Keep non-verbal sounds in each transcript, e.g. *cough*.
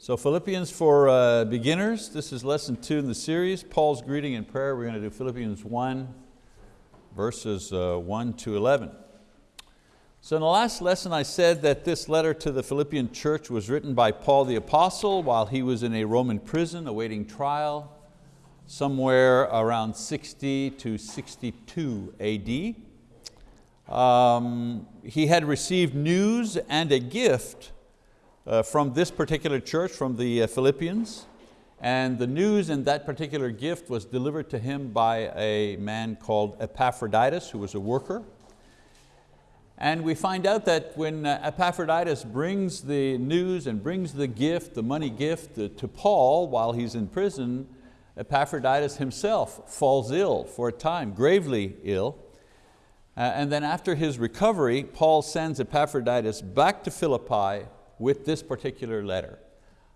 So Philippians for uh, beginners, this is lesson two in the series, Paul's greeting and prayer. We're going to do Philippians 1, verses uh, 1 to 11. So in the last lesson I said that this letter to the Philippian church was written by Paul the apostle while he was in a Roman prison awaiting trial somewhere around 60 to 62 AD. Um, he had received news and a gift uh, from this particular church, from the uh, Philippians, and the news and that particular gift was delivered to him by a man called Epaphroditus, who was a worker. And we find out that when uh, Epaphroditus brings the news and brings the gift, the money gift to Paul while he's in prison, Epaphroditus himself falls ill for a time, gravely ill. Uh, and then after his recovery, Paul sends Epaphroditus back to Philippi with this particular letter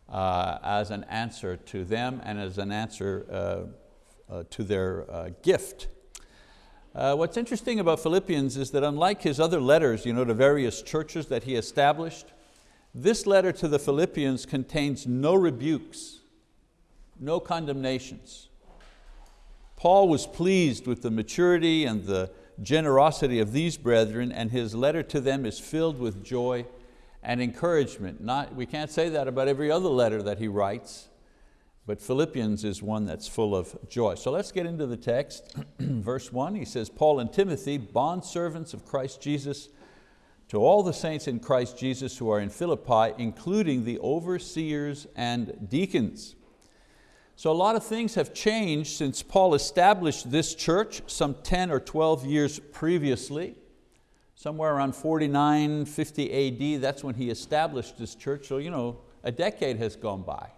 uh, as an answer to them and as an answer uh, uh, to their uh, gift. Uh, what's interesting about Philippians is that unlike his other letters you know, to various churches that he established, this letter to the Philippians contains no rebukes, no condemnations. Paul was pleased with the maturity and the generosity of these brethren and his letter to them is filled with joy and encouragement. Not, we can't say that about every other letter that he writes, but Philippians is one that's full of joy. So let's get into the text. *clears throat* Verse one, he says, Paul and Timothy, bondservants of Christ Jesus, to all the saints in Christ Jesus who are in Philippi, including the overseers and deacons. So a lot of things have changed since Paul established this church some 10 or 12 years previously somewhere around 49, 50 AD, that's when he established this church, so you know, a decade has gone by.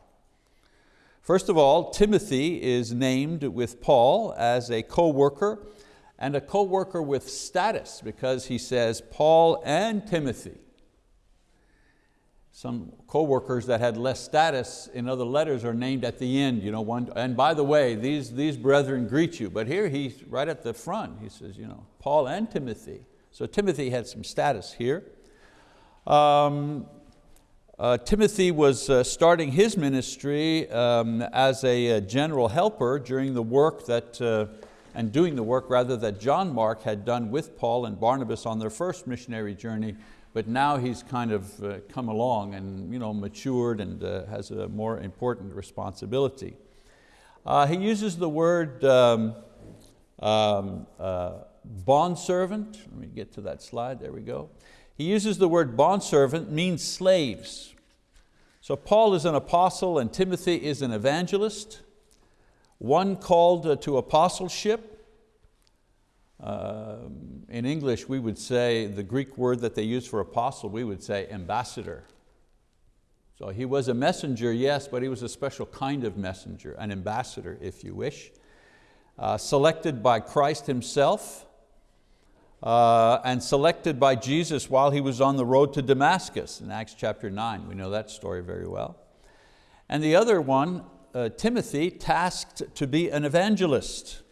First of all, Timothy is named with Paul as a co-worker and a co-worker with status because he says Paul and Timothy. Some co-workers that had less status in other letters are named at the end. You know, one, and by the way, these, these brethren greet you. But here he's right at the front. He says, you know, Paul and Timothy. So Timothy had some status here. Um, uh, Timothy was uh, starting his ministry um, as a, a, general helper during the work that, uh, and doing the work rather that John Mark had done with Paul and Barnabas on their first missionary journey, but now he's kind of uh, come along and you know, matured and uh, has a more important responsibility. Uh, he uses the word um, um, bondservant, let me get to that slide, there we go. He uses the word bondservant, means slaves. So Paul is an apostle and Timothy is an evangelist, one called uh, to apostleship. Uh, in English we would say, the Greek word that they use for apostle, we would say ambassador. So he was a messenger, yes, but he was a special kind of messenger, an ambassador if you wish. Uh, selected by Christ himself uh, and selected by Jesus while he was on the road to Damascus in Acts chapter 9. We know that story very well. And the other one, uh, Timothy, tasked to be an evangelist.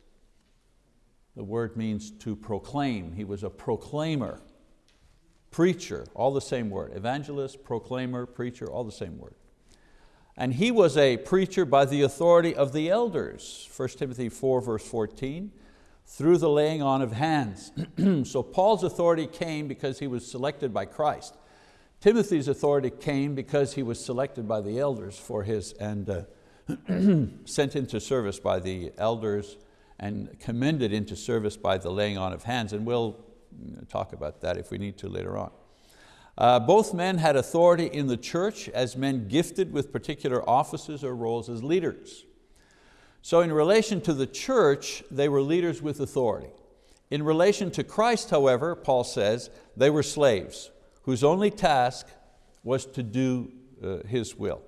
The word means to proclaim. He was a proclaimer, preacher, all the same word. Evangelist, proclaimer, preacher, all the same word. And he was a preacher by the authority of the elders, 1 Timothy 4 verse 14 through the laying on of hands. *clears throat* so Paul's authority came because he was selected by Christ. Timothy's authority came because he was selected by the elders for his, and uh, *clears throat* sent into service by the elders and commended into service by the laying on of hands. And we'll talk about that if we need to later on. Uh, both men had authority in the church as men gifted with particular offices or roles as leaders. So in relation to the church, they were leaders with authority. In relation to Christ, however, Paul says, they were slaves whose only task was to do uh, His will.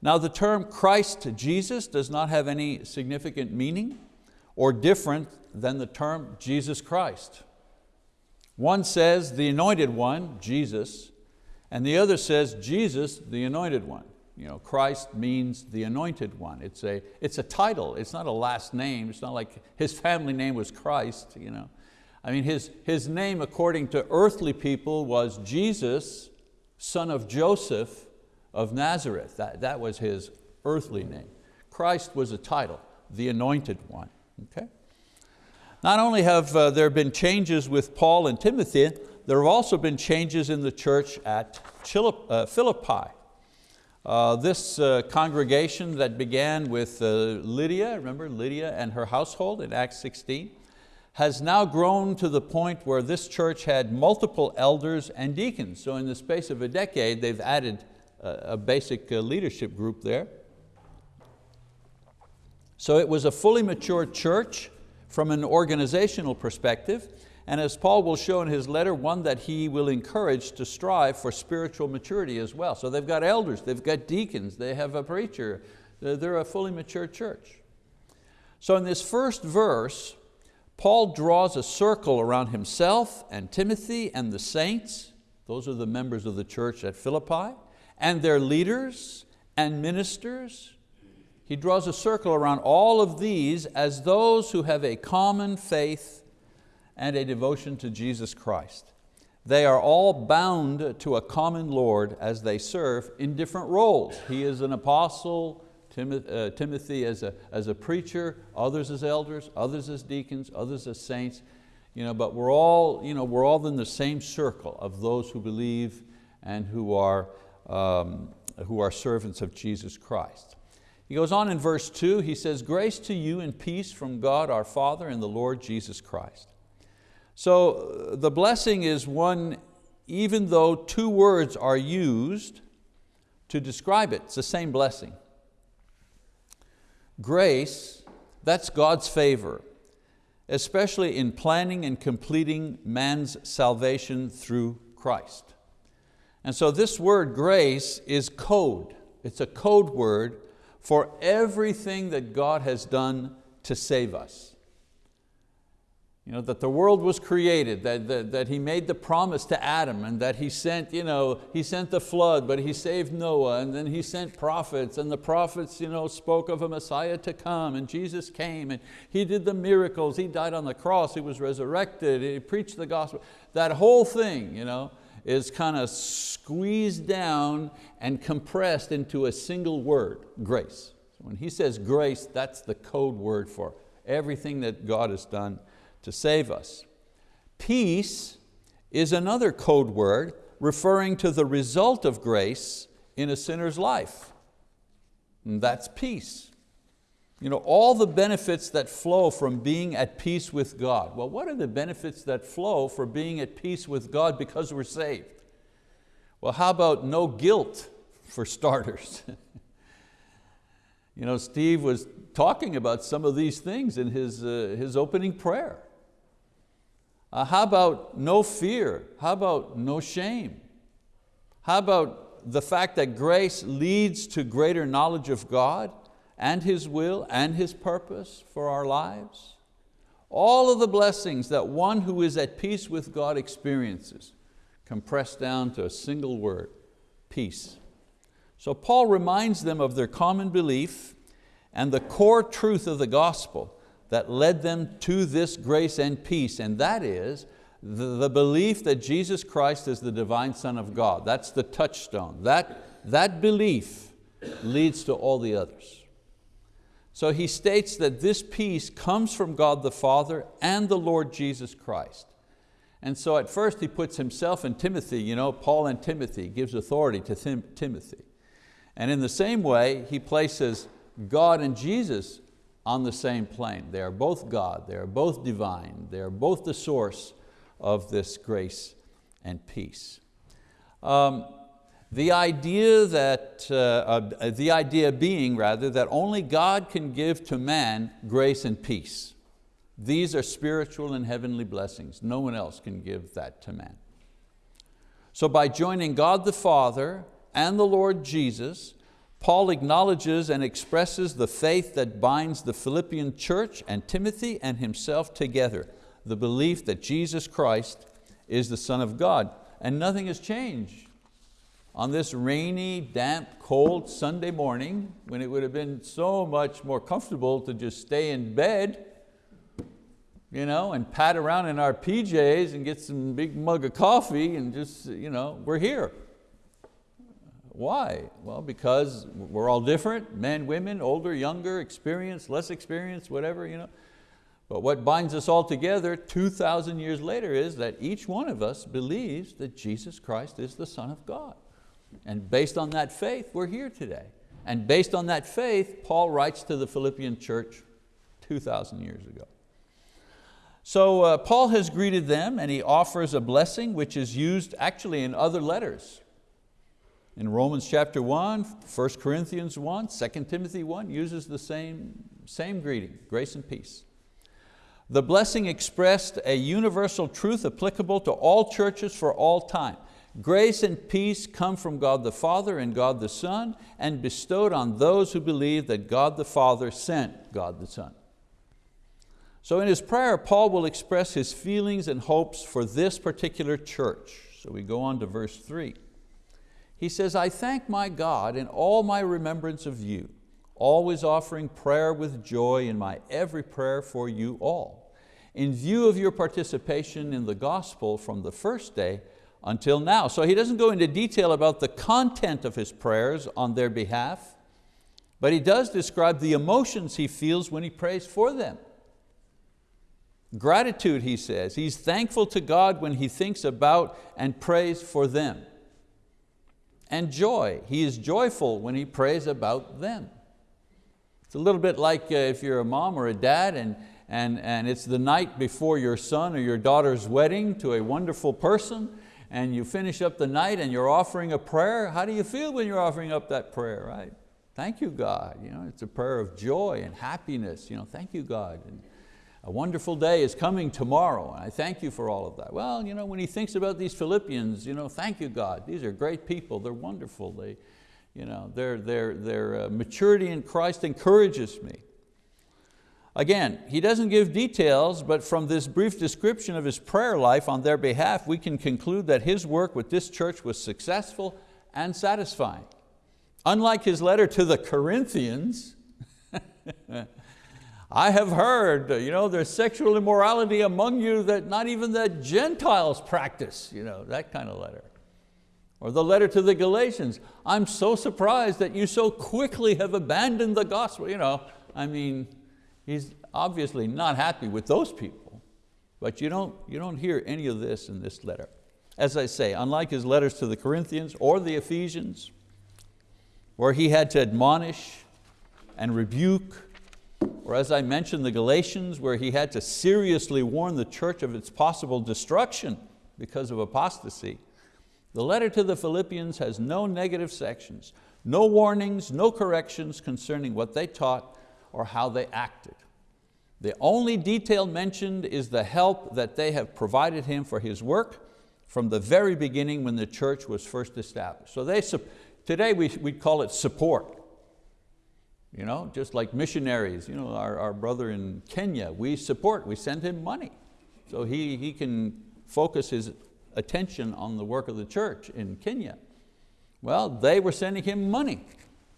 Now the term Christ Jesus does not have any significant meaning or different than the term Jesus Christ. One says the anointed one, Jesus, and the other says Jesus, the anointed one. You know, Christ means the anointed one. It's a, it's a title, it's not a last name. It's not like his family name was Christ. You know. I mean, his, his name according to earthly people was Jesus, son of Joseph, of Nazareth. That, that was his earthly name. Christ was a title, the anointed one. Okay? Not only have uh, there been changes with Paul and Timothy, there have also been changes in the church at uh, Philippi. Uh, this uh, congregation that began with uh, Lydia, remember Lydia and her household in Acts 16, has now grown to the point where this church had multiple elders and deacons. So in the space of a decade, they've added a, a basic uh, leadership group there. So it was a fully mature church from an organizational perspective, and as Paul will show in his letter, one that he will encourage to strive for spiritual maturity as well. So they've got elders, they've got deacons, they have a preacher, they're a fully mature church. So in this first verse, Paul draws a circle around himself and Timothy and the saints, those are the members of the church at Philippi, and their leaders and ministers. He draws a circle around all of these as those who have a common faith and a devotion to Jesus Christ. They are all bound to a common Lord as they serve in different roles. He is an apostle, uh, Timothy as a, as a preacher, others as elders, others as deacons, others as saints. You know, but we're all, you know, we're all in the same circle of those who believe and who are, um, who are servants of Jesus Christ. He goes on in verse two, he says, grace to you and peace from God our Father and the Lord Jesus Christ. So uh, the blessing is one, even though two words are used to describe it, it's the same blessing. Grace, that's God's favor, especially in planning and completing man's salvation through Christ. And so this word grace is code. It's a code word for everything that God has done to save us. You know, that the world was created, that, that, that He made the promise to Adam and that He sent, you know, he sent the flood, but He saved Noah and then He sent prophets and the prophets you know, spoke of a Messiah to come and Jesus came and He did the miracles, He died on the cross, He was resurrected, He preached the gospel. That whole thing you know, is kind of squeezed down and compressed into a single word, grace. So when He says grace, that's the code word for everything that God has done to save us. Peace is another code word referring to the result of grace in a sinner's life. And that's peace. You know, all the benefits that flow from being at peace with God. Well, what are the benefits that flow for being at peace with God because we're saved? Well, how about no guilt for starters? *laughs* you know, Steve was talking about some of these things in his, uh, his opening prayer. Uh, how about no fear? How about no shame? How about the fact that grace leads to greater knowledge of God and His will and His purpose for our lives? All of the blessings that one who is at peace with God experiences compressed down to a single word, peace. So Paul reminds them of their common belief and the core truth of the gospel that led them to this grace and peace, and that is the, the belief that Jesus Christ is the divine Son of God. That's the touchstone. That, that belief leads to all the others. So he states that this peace comes from God the Father and the Lord Jesus Christ. And so at first he puts himself and Timothy, you know, Paul and Timothy, gives authority to Tim Timothy. And in the same way, he places God and Jesus on the same plane. They are both God, they are both divine, they are both the source of this grace and peace. Um, the idea that, uh, uh, the idea being rather, that only God can give to man grace and peace. These are spiritual and heavenly blessings. No one else can give that to man. So by joining God the Father and the Lord Jesus, Paul acknowledges and expresses the faith that binds the Philippian church and Timothy and himself together, the belief that Jesus Christ is the Son of God. And nothing has changed. On this rainy, damp, cold Sunday morning, when it would have been so much more comfortable to just stay in bed, you know, and pat around in our PJs and get some big mug of coffee and just, you know, we're here. Why? Well, because we're all different, men, women, older, younger, experienced, less experienced, whatever. You know. But what binds us all together 2,000 years later is that each one of us believes that Jesus Christ is the Son of God. And based on that faith, we're here today. And based on that faith, Paul writes to the Philippian church 2,000 years ago. So uh, Paul has greeted them and he offers a blessing which is used actually in other letters. In Romans chapter 1, 1 Corinthians 1, 2 Timothy 1 uses the same, same greeting, grace and peace. The blessing expressed a universal truth applicable to all churches for all time. Grace and peace come from God the Father and God the Son and bestowed on those who believe that God the Father sent God the Son. So in his prayer, Paul will express his feelings and hopes for this particular church. So we go on to verse three. He says, I thank my God in all my remembrance of you, always offering prayer with joy in my every prayer for you all, in view of your participation in the gospel from the first day until now. So he doesn't go into detail about the content of his prayers on their behalf, but he does describe the emotions he feels when he prays for them. Gratitude, he says. He's thankful to God when he thinks about and prays for them. And joy, he is joyful when he prays about them. It's a little bit like uh, if you're a mom or a dad and, and, and it's the night before your son or your daughter's wedding to a wonderful person and you finish up the night and you're offering a prayer. How do you feel when you're offering up that prayer, right? Thank you, God. You know, it's a prayer of joy and happiness. You know, thank you, God. And a wonderful day is coming tomorrow and I thank you for all of that. Well, you know, when he thinks about these Philippians, you know, thank you, God. These are great people. They're wonderful. They, you know, their, their, their uh, maturity in Christ encourages me. Again, he doesn't give details, but from this brief description of his prayer life on their behalf, we can conclude that his work with this church was successful and satisfying. Unlike his letter to the Corinthians, *laughs* I have heard uh, you know, there's sexual immorality among you that not even the Gentiles practice, you know, that kind of letter. Or the letter to the Galatians, I'm so surprised that you so quickly have abandoned the gospel. You know, I mean, he's obviously not happy with those people, but you don't, you don't hear any of this in this letter. As I say, unlike his letters to the Corinthians or the Ephesians, where he had to admonish and rebuke, or as I mentioned, the Galatians, where he had to seriously warn the church of its possible destruction because of apostasy. The letter to the Philippians has no negative sections, no warnings, no corrections concerning what they taught or how they acted. The only detail mentioned is the help that they have provided him for his work from the very beginning when the church was first established. So they, today we, we call it support. You know, just like missionaries, you know, our, our brother in Kenya, we support, we send him money. So he, he can focus his attention on the work of the church in Kenya. Well, they were sending him money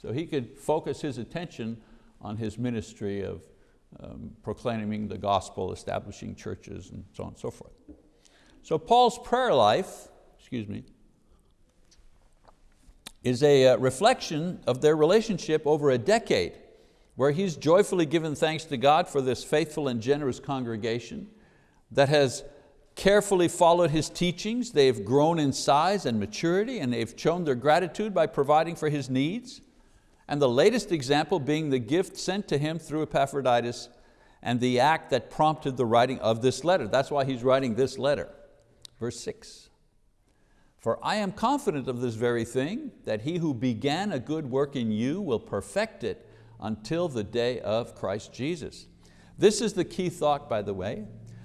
so he could focus his attention on his ministry of um, proclaiming the gospel, establishing churches, and so on and so forth. So Paul's prayer life, excuse me, is a uh, reflection of their relationship over a decade where he's joyfully given thanks to God for this faithful and generous congregation that has carefully followed his teachings. They've grown in size and maturity and they've shown their gratitude by providing for his needs. And the latest example being the gift sent to him through Epaphroditus and the act that prompted the writing of this letter. That's why he's writing this letter. Verse six. For I am confident of this very thing, that he who began a good work in you will perfect it until the day of Christ Jesus. This is the key thought, by the way,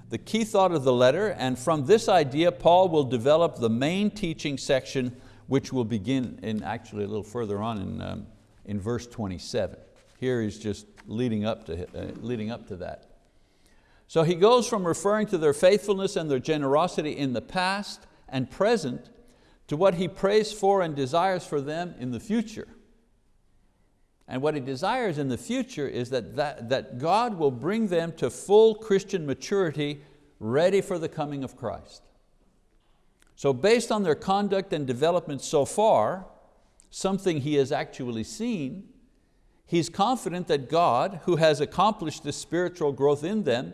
the key thought of the letter, and from this idea, Paul will develop the main teaching section, which will begin in actually a little further on in, um, in verse 27. Here he's just leading up, to, uh, leading up to that. So he goes from referring to their faithfulness and their generosity in the past and present to what he prays for and desires for them in the future. And what he desires in the future is that, that, that God will bring them to full Christian maturity ready for the coming of Christ. So based on their conduct and development so far, something he has actually seen, he's confident that God, who has accomplished this spiritual growth in them,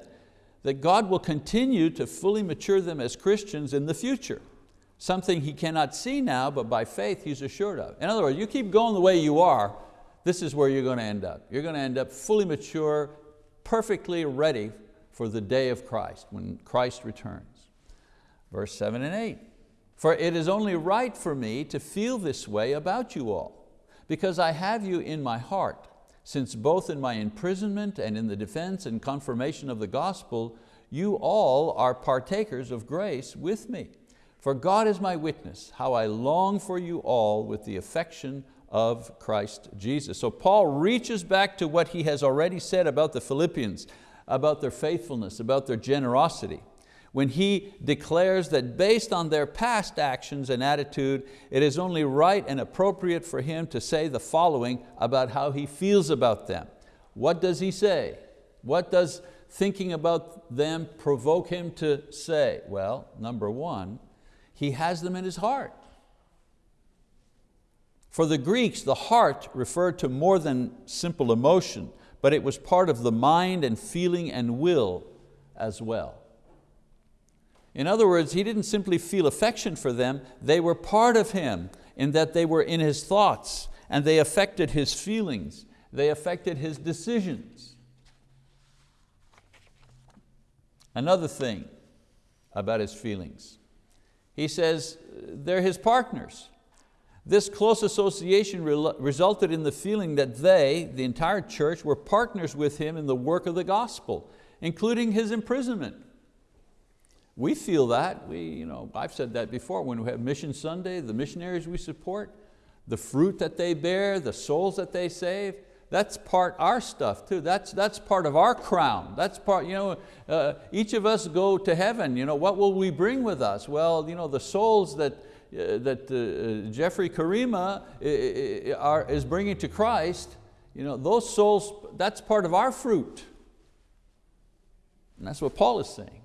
that God will continue to fully mature them as Christians in the future. Something he cannot see now, but by faith he's assured of. In other words, you keep going the way you are, this is where you're going to end up. You're going to end up fully mature, perfectly ready for the day of Christ, when Christ returns. Verse seven and eight, for it is only right for me to feel this way about you all, because I have you in my heart, since both in my imprisonment and in the defense and confirmation of the gospel, you all are partakers of grace with me. For God is my witness, how I long for you all with the affection of Christ Jesus. So Paul reaches back to what he has already said about the Philippians, about their faithfulness, about their generosity when he declares that based on their past actions and attitude, it is only right and appropriate for him to say the following about how he feels about them. What does he say? What does thinking about them provoke him to say? Well, number one, he has them in his heart. For the Greeks, the heart referred to more than simple emotion, but it was part of the mind and feeling and will as well. In other words, he didn't simply feel affection for them, they were part of him in that they were in his thoughts and they affected his feelings, they affected his decisions. Another thing about his feelings, he says they're his partners. This close association resulted in the feeling that they, the entire church, were partners with him in the work of the gospel, including his imprisonment. We feel that, we, you know, I've said that before, when we have Mission Sunday, the missionaries we support, the fruit that they bear, the souls that they save, that's part our stuff too. That's, that's part of our crown. That's part, you know, uh, each of us go to heaven. You know, what will we bring with us? Well, you know, the souls that, uh, that uh, Jeffrey Karima are, is bringing to Christ, you know, those souls, that's part of our fruit. And that's what Paul is saying.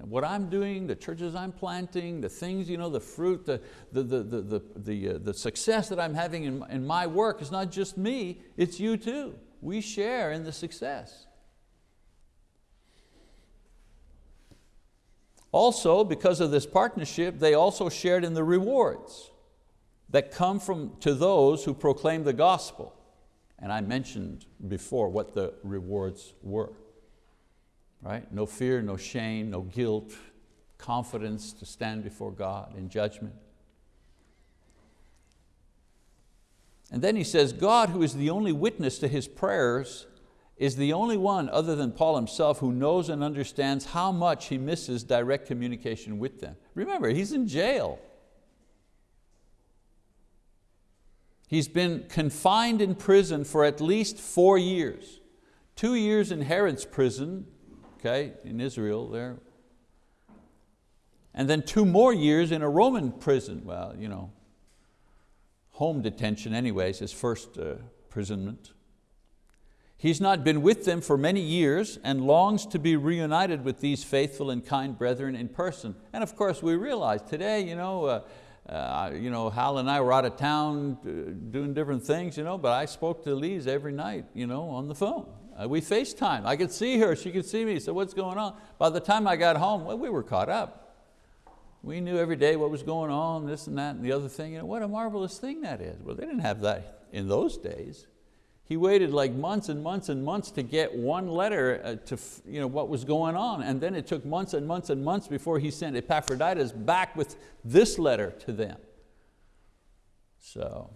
What I'm doing, the churches I'm planting, the things, you know, the fruit, the, the, the, the, the, the, uh, the success that I'm having in, in my work is not just me, it's you too. We share in the success. Also, because of this partnership, they also shared in the rewards that come from, to those who proclaim the gospel. And I mentioned before what the rewards were right? No fear, no shame, no guilt, confidence to stand before God in judgment. And then he says, God who is the only witness to his prayers is the only one other than Paul himself who knows and understands how much he misses direct communication with them. Remember, he's in jail. He's been confined in prison for at least four years. Two years in Herod's prison, okay, in Israel there. And then two more years in a Roman prison. Well, you know, home detention anyways, his first uh, imprisonment. He's not been with them for many years and longs to be reunited with these faithful and kind brethren in person. And of course we realize today, you know, uh, uh, you know, Hal and I were out of town uh, doing different things, you know, but I spoke to Lise every night you know, on the phone. Uh, we FaceTime. I could see her, she could see me. So what's going on? By the time I got home, well, we were caught up. We knew every day what was going on, this and that and the other thing. You know, what a marvelous thing that is. Well, they didn't have that in those days. He waited like months and months and months to get one letter uh, to you know, what was going on. And then it took months and months and months before he sent Epaphroditus back with this letter to them. So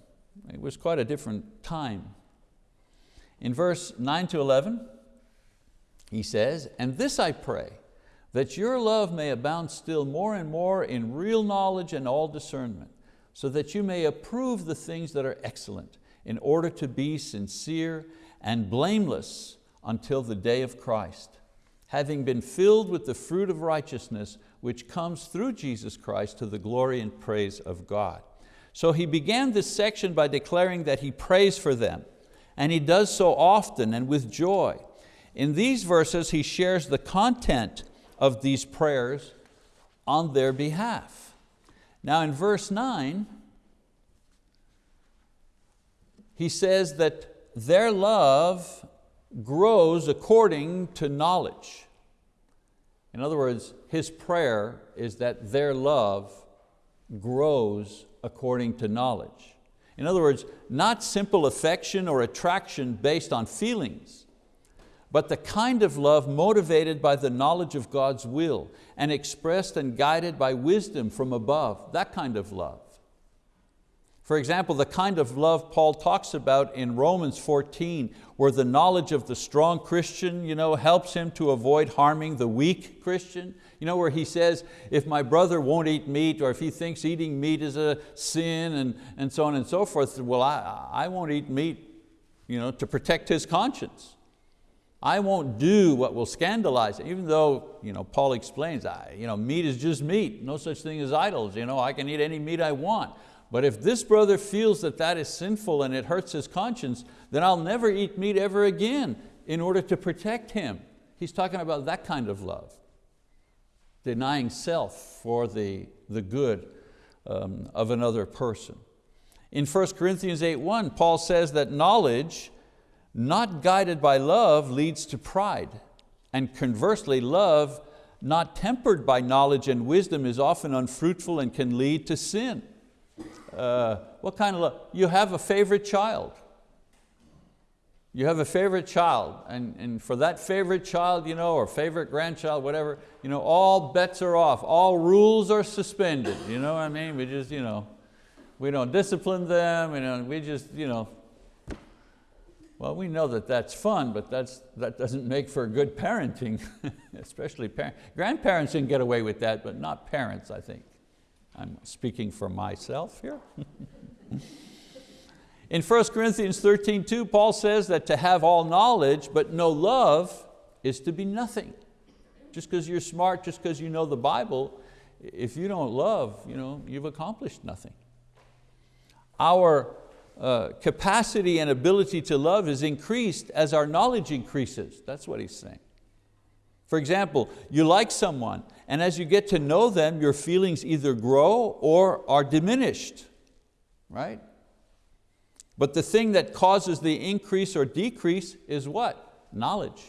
it was quite a different time in verse 9 to 11, he says, and this I pray, that your love may abound still more and more in real knowledge and all discernment, so that you may approve the things that are excellent, in order to be sincere and blameless until the day of Christ, having been filled with the fruit of righteousness which comes through Jesus Christ to the glory and praise of God. So he began this section by declaring that he prays for them, and he does so often and with joy. In these verses, he shares the content of these prayers on their behalf. Now in verse nine, he says that their love grows according to knowledge. In other words, his prayer is that their love grows according to knowledge. In other words, not simple affection or attraction based on feelings, but the kind of love motivated by the knowledge of God's will and expressed and guided by wisdom from above, that kind of love. For example, the kind of love Paul talks about in Romans 14, where the knowledge of the strong Christian you know, helps him to avoid harming the weak Christian. You know, where he says, if my brother won't eat meat, or if he thinks eating meat is a sin, and, and so on and so forth, well, I, I won't eat meat you know, to protect his conscience. I won't do what will scandalize, him. even though you know, Paul explains, I, you know, meat is just meat, no such thing as idols. You know, I can eat any meat I want. But if this brother feels that that is sinful and it hurts his conscience, then I'll never eat meat ever again in order to protect him. He's talking about that kind of love. Denying self for the, the good um, of another person. In 1 Corinthians 8.1, Paul says that knowledge not guided by love leads to pride. And conversely, love not tempered by knowledge and wisdom is often unfruitful and can lead to sin. Uh, what kind of love? You have a favorite child. You have a favorite child, and, and for that favorite child, you know, or favorite grandchild, whatever, you know, all bets are off, all rules are suspended, you know what I mean? We just, you know, we don't discipline them, you know, we just, you know, well, we know that that's fun, but that's, that doesn't make for good parenting, *laughs* especially parents. Grandparents can get away with that, but not parents, I think. I'm speaking for myself here. *laughs* In 1 Corinthians 13, 2, Paul says that to have all knowledge but no love is to be nothing. Just because you're smart, just because you know the Bible, if you don't love, you know, you've accomplished nothing. Our uh, capacity and ability to love is increased as our knowledge increases. That's what he's saying. For example, you like someone and as you get to know them, your feelings either grow or are diminished, right? But the thing that causes the increase or decrease is what? Knowledge.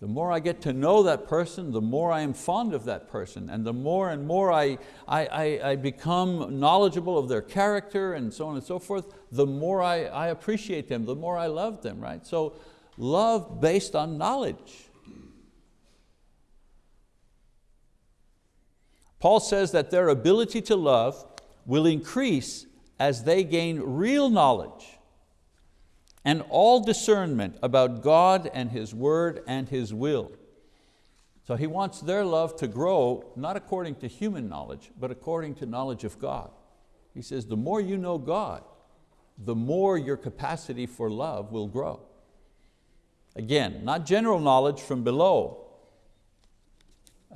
The more I get to know that person, the more I am fond of that person, and the more and more I, I, I, I become knowledgeable of their character and so on and so forth, the more I, I appreciate them, the more I love them, right? So love based on knowledge. Paul says that their ability to love will increase as they gain real knowledge and all discernment about God and His word and His will. So he wants their love to grow, not according to human knowledge, but according to knowledge of God. He says, the more you know God, the more your capacity for love will grow. Again, not general knowledge from below,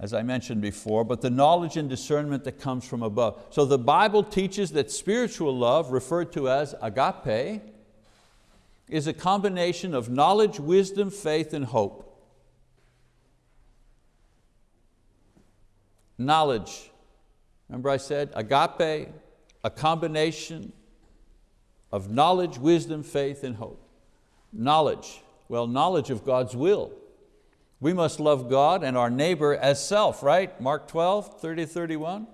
as I mentioned before, but the knowledge and discernment that comes from above. So the Bible teaches that spiritual love, referred to as agape, is a combination of knowledge, wisdom, faith, and hope. Knowledge, remember I said agape, a combination of knowledge, wisdom, faith, and hope. Knowledge, well, knowledge of God's will. We must love God and our neighbor as self, right? Mark 12, 30, 31.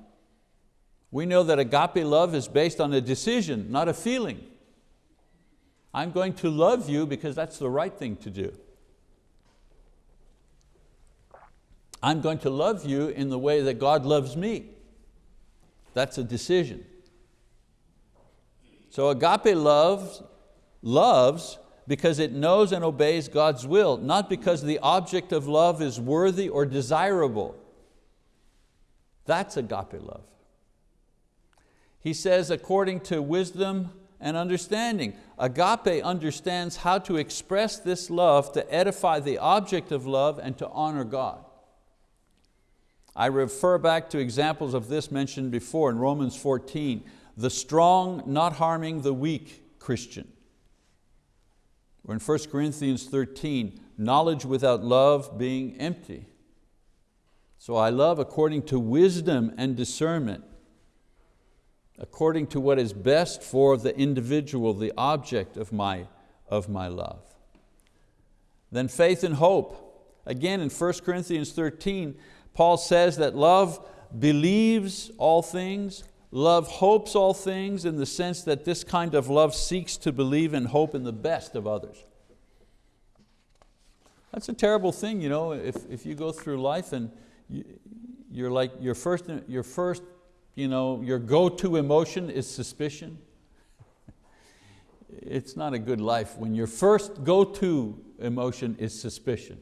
We know that agape love is based on a decision, not a feeling. I'm going to love you because that's the right thing to do. I'm going to love you in the way that God loves me. That's a decision. So agape love loves because it knows and obeys God's will, not because the object of love is worthy or desirable. That's agape love. He says, according to wisdom and understanding. Agape understands how to express this love to edify the object of love and to honor God. I refer back to examples of this mentioned before in Romans 14, the strong not harming the weak Christian. Or in 1 Corinthians 13, knowledge without love being empty. So I love according to wisdom and discernment. according to what is best for the individual, the object of my, of my love. Then faith and hope. Again in 1 Corinthians 13, Paul says that love believes all things, love hopes all things in the sense that this kind of love seeks to believe and hope in the best of others. That's a terrible thing, you know, if, if you go through life and you, you're like, your first, your first, you know, your go-to emotion is suspicion. it's not a good life when your first go-to emotion is suspicion.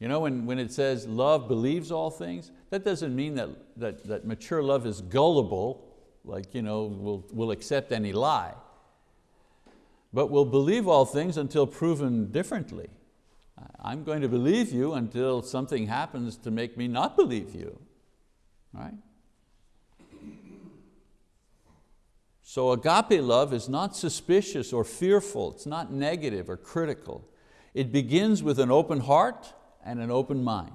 You know, when, when it says love believes all things, that doesn't mean that, that, that mature love is gullible, like you know, will will accept any lie. But will believe all things until proven differently. I'm going to believe you until something happens to make me not believe you, right? So agape love is not suspicious or fearful, it's not negative or critical. It begins with an open heart and an open mind.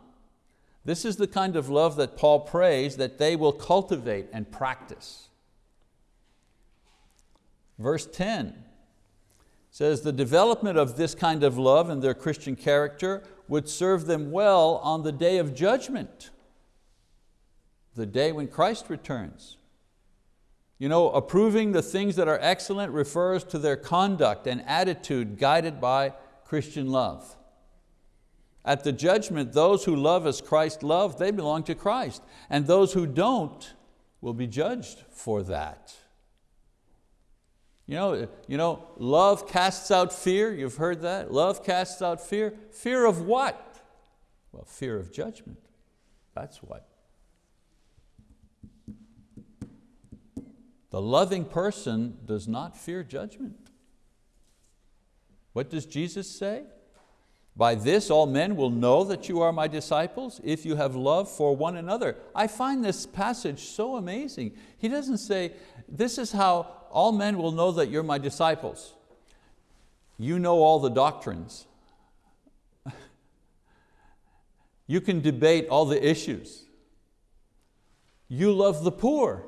This is the kind of love that Paul prays that they will cultivate and practice. Verse 10 says, the development of this kind of love in their Christian character would serve them well on the day of judgment, the day when Christ returns. You know, approving the things that are excellent refers to their conduct and attitude guided by Christian love. At the judgment, those who love as Christ loved, they belong to Christ. And those who don't will be judged for that. You know, you know, love casts out fear, you've heard that? Love casts out fear. Fear of what? Well, fear of judgment, that's what. The loving person does not fear judgment. What does Jesus say? By this all men will know that you are my disciples if you have love for one another. I find this passage so amazing. He doesn't say, this is how all men will know that you're my disciples. You know all the doctrines. *laughs* you can debate all the issues. You love the poor.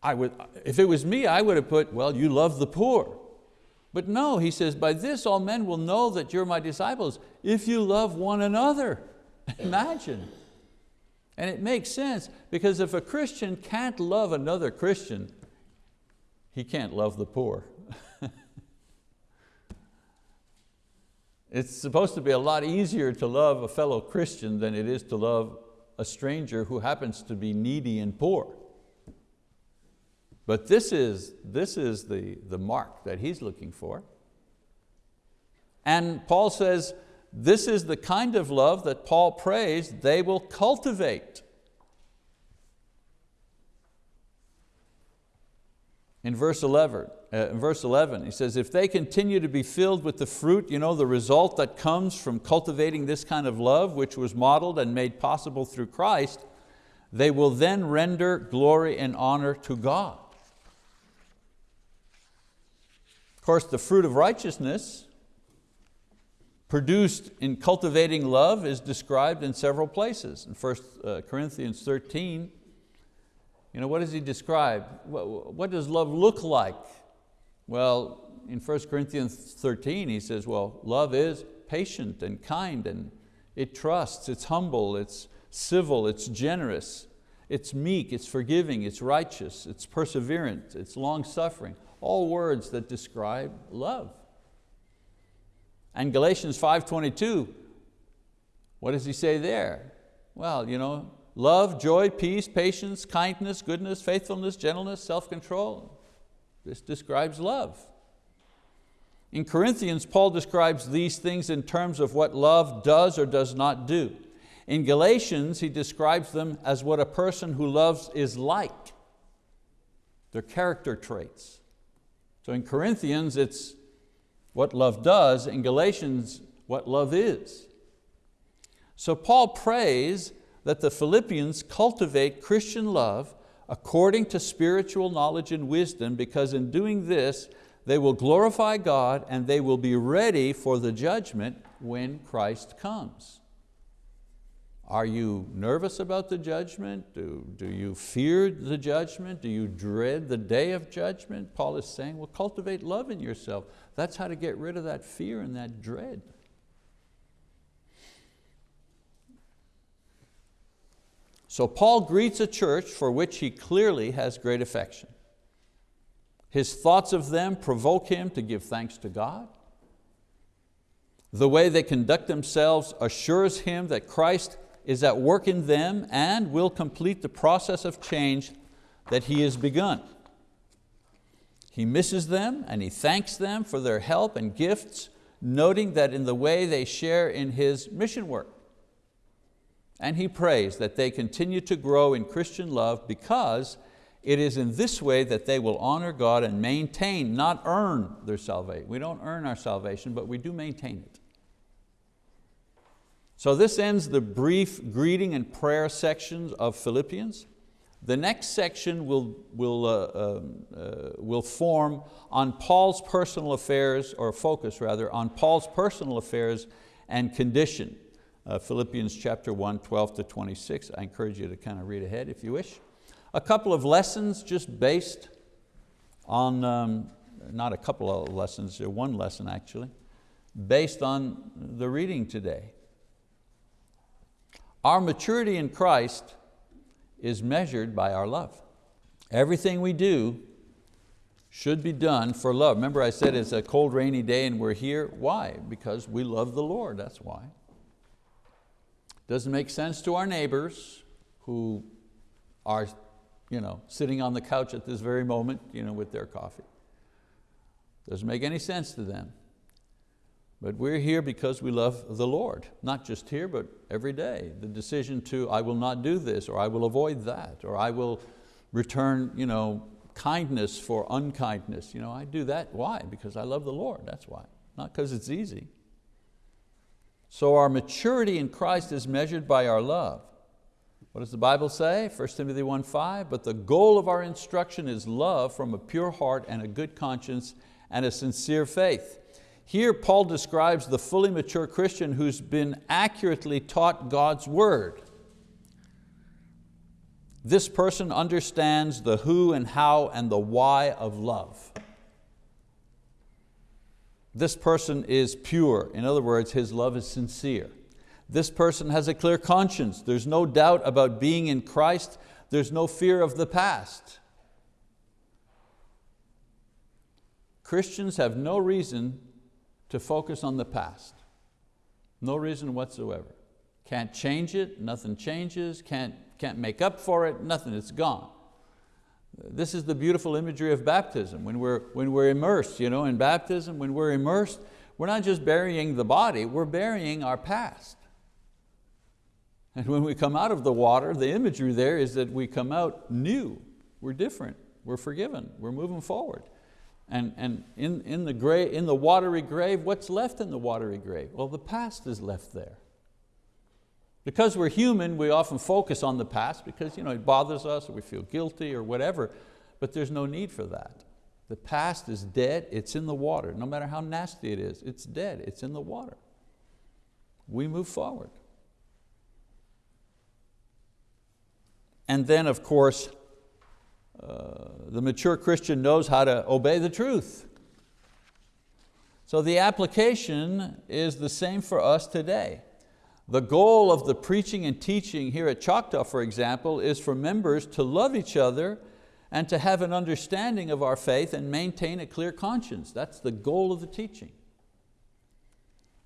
I would, if it was me, I would have put, well, you love the poor. But no, he says, by this all men will know that you're my disciples if you love one another. *laughs* Imagine. And it makes sense because if a Christian can't love another Christian, he can't love the poor. *laughs* it's supposed to be a lot easier to love a fellow Christian than it is to love a stranger who happens to be needy and poor. But this is, this is the, the mark that he's looking for. And Paul says, this is the kind of love that Paul prays they will cultivate. In verse 11, uh, in verse 11, he says, if they continue to be filled with the fruit, you know, the result that comes from cultivating this kind of love, which was modeled and made possible through Christ, they will then render glory and honor to God course, the fruit of righteousness produced in cultivating love is described in several places. In 1 uh, Corinthians 13, you know, what does he describe? What, what does love look like? Well, in 1 Corinthians 13, he says, well, love is patient and kind and it trusts, it's humble, it's civil, it's generous, it's meek, it's forgiving, it's righteous, it's perseverant, it's long-suffering all words that describe love. And Galatians 5.22, what does he say there? Well, you know, love, joy, peace, patience, kindness, goodness, faithfulness, gentleness, self-control. This describes love. In Corinthians, Paul describes these things in terms of what love does or does not do. In Galatians, he describes them as what a person who loves is like, their character traits. So in Corinthians, it's what love does. In Galatians, what love is. So Paul prays that the Philippians cultivate Christian love according to spiritual knowledge and wisdom because in doing this, they will glorify God and they will be ready for the judgment when Christ comes. Are you nervous about the judgment? Do, do you fear the judgment? Do you dread the day of judgment? Paul is saying, well, cultivate love in yourself. That's how to get rid of that fear and that dread. So Paul greets a church for which he clearly has great affection. His thoughts of them provoke him to give thanks to God. The way they conduct themselves assures him that Christ is at work in them and will complete the process of change that He has begun. He misses them and He thanks them for their help and gifts, noting that in the way they share in His mission work. And He prays that they continue to grow in Christian love because it is in this way that they will honor God and maintain, not earn their salvation. We don't earn our salvation, but we do maintain it. So this ends the brief greeting and prayer sections of Philippians. The next section will, will, uh, um, uh, will form on Paul's personal affairs, or focus rather, on Paul's personal affairs and condition. Uh, Philippians chapter 1, 12 to 26. I encourage you to kind of read ahead if you wish. A couple of lessons just based on, um, not a couple of lessons, one lesson actually, based on the reading today. Our maturity in Christ is measured by our love. Everything we do should be done for love. Remember I said it's a cold rainy day and we're here. Why? Because we love the Lord, that's why. Doesn't make sense to our neighbors who are you know, sitting on the couch at this very moment you know, with their coffee. Doesn't make any sense to them. But we're here because we love the Lord, not just here, but every day. The decision to, I will not do this, or I will avoid that, or I will return you know, kindness for unkindness. You know, I do that, why? Because I love the Lord, that's why. Not because it's easy. So our maturity in Christ is measured by our love. What does the Bible say? 1 Timothy 1.5, but the goal of our instruction is love from a pure heart and a good conscience and a sincere faith. Here Paul describes the fully mature Christian who's been accurately taught God's word. This person understands the who and how and the why of love. This person is pure. In other words, his love is sincere. This person has a clear conscience. There's no doubt about being in Christ. There's no fear of the past. Christians have no reason to focus on the past. No reason whatsoever. Can't change it, nothing changes, can't, can't make up for it, nothing, it's gone. This is the beautiful imagery of baptism. When we're, when we're immersed you know, in baptism, when we're immersed, we're not just burying the body, we're burying our past. And when we come out of the water, the imagery there is that we come out new. We're different, we're forgiven, we're moving forward. And, and in, in, the grave, in the watery grave, what's left in the watery grave? Well, the past is left there. Because we're human, we often focus on the past because you know, it bothers us or we feel guilty or whatever, but there's no need for that. The past is dead, it's in the water. No matter how nasty it is, it's dead, it's in the water. We move forward. And then of course, uh, the mature Christian knows how to obey the truth. So the application is the same for us today. The goal of the preaching and teaching here at Choctaw, for example, is for members to love each other and to have an understanding of our faith and maintain a clear conscience. That's the goal of the teaching.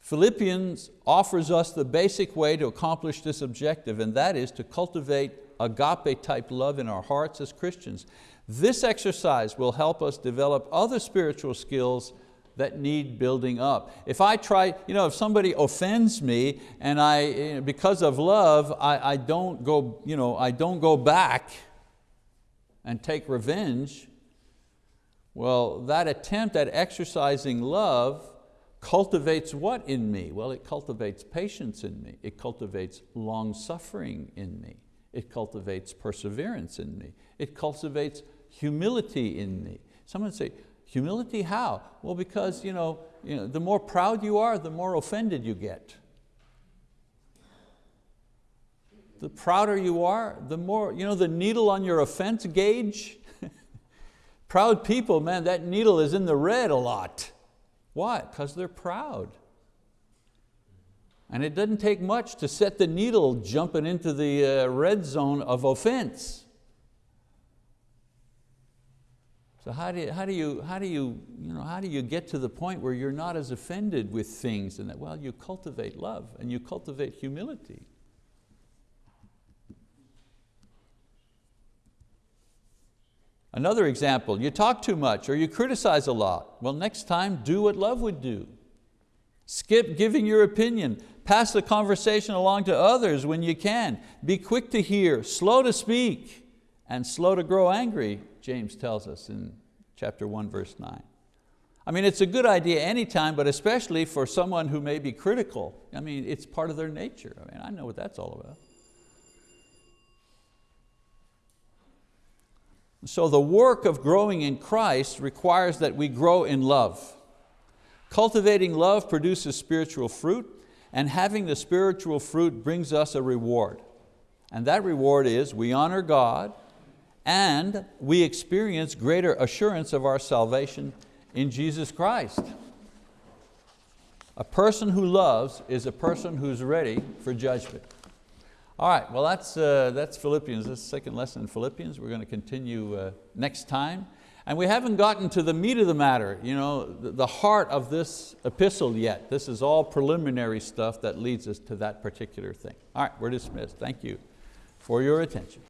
Philippians offers us the basic way to accomplish this objective, and that is to cultivate agape type love in our hearts as Christians. This exercise will help us develop other spiritual skills that need building up. If I try, you know, if somebody offends me and I, because of love, I, I, don't go, you know, I don't go back and take revenge, well, that attempt at exercising love cultivates what in me? Well, it cultivates patience in me. It cultivates long suffering in me. It cultivates perseverance in me. It cultivates humility in me. Someone say, humility how? Well, because you know, you know, the more proud you are, the more offended you get. the prouder you are, the more, you know the needle on your offense gauge? *laughs* proud people, man, that needle is in the red a lot. Why? Because they're proud. And it doesn't take much to set the needle jumping into the uh, red zone of offense. So how do you, how do you, how do you, you know, how do you get to the point where you're not as offended with things and that, well, you cultivate love and you cultivate humility. Another example, you talk too much or you criticize a lot. Well, next time, do what love would do. Skip giving your opinion. Pass the conversation along to others when you can. Be quick to hear, slow to speak, and slow to grow angry, James tells us in chapter 1, verse 9. I mean, it's a good idea anytime, but especially for someone who may be critical. I mean, it's part of their nature. I mean, I know what that's all about. So the work of growing in Christ requires that we grow in love. Cultivating love produces spiritual fruit, and having the spiritual fruit brings us a reward. And that reward is we honor God and we experience greater assurance of our salvation in Jesus Christ. A person who loves is a person who's ready for judgment. All right, well that's, uh, that's Philippians, that's the second lesson in Philippians. We're going to continue uh, next time. And we haven't gotten to the meat of the matter, you know, the, heart of this epistle yet. This is all preliminary stuff that leads us to that particular thing. All right, we're dismissed. Thank you for your attention.